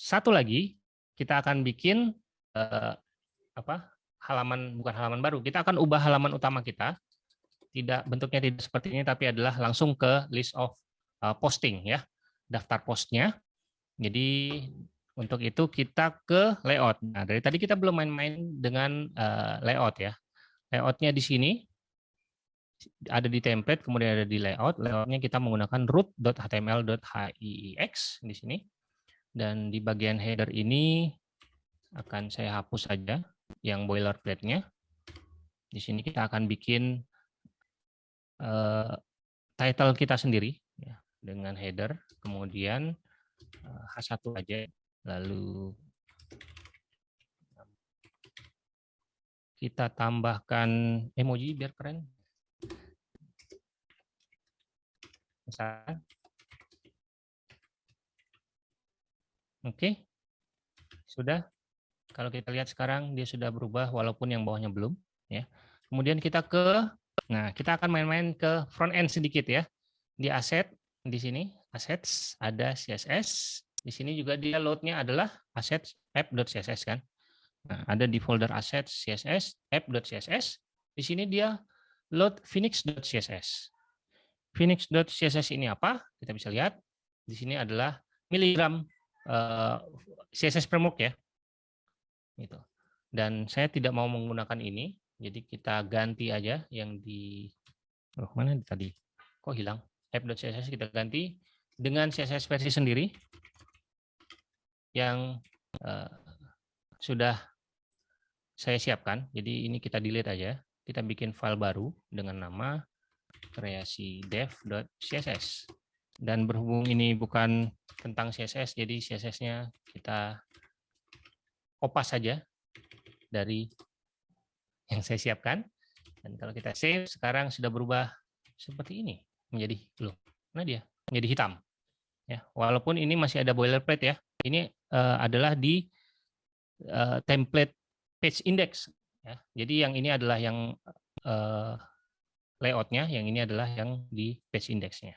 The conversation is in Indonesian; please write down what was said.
satu lagi kita akan bikin uh, apa halaman bukan halaman baru. Kita akan ubah halaman utama kita. Tidak bentuknya tidak seperti ini tapi adalah langsung ke list of uh, posting ya, daftar postnya. Jadi untuk itu kita ke layout. Nah, dari tadi kita belum main-main dengan uh, layout ya. Layoutnya di sini ada di template, kemudian ada di layout. Layoutnya kita menggunakan root.html.hiex di sini. Dan di bagian header ini akan saya hapus saja yang boilerplate-nya. Di sini kita akan bikin uh, title kita sendiri ya, dengan header, kemudian uh, H1 aja, lalu kita tambahkan emoji biar keren. Oke, sudah. Kalau kita lihat sekarang dia sudah berubah walaupun yang bawahnya belum. Ya. Kemudian kita ke, nah kita akan main-main ke front end sedikit ya. Di asset di sini assets ada CSS. Di sini juga dia loadnya adalah assets app.css kan. Nah, ada di folder assets CSS app.css. Di sini dia load phoenix.css. Phoenix.css ini apa? Kita bisa lihat. Di sini adalah miligram eh, CSS framework ya. Gitu. Dan saya tidak mau menggunakan ini, jadi kita ganti aja yang di oh, mana tadi? Kok hilang? app.css kita ganti dengan CSS versi sendiri yang uh, sudah saya siapkan. Jadi ini kita delete aja. Kita bikin file baru dengan nama kreasi dev.css. Dan berhubung ini bukan tentang CSS, jadi CSS-nya kita kopas saja dari yang saya siapkan. Dan kalau kita save, sekarang sudah berubah seperti ini menjadi belum. Nah dia menjadi hitam. Ya, walaupun ini masih ada boilerplate ya. Ini uh, adalah di uh, template page index. Ya. Jadi yang ini adalah yang uh, layoutnya, yang ini adalah yang di page indexnya.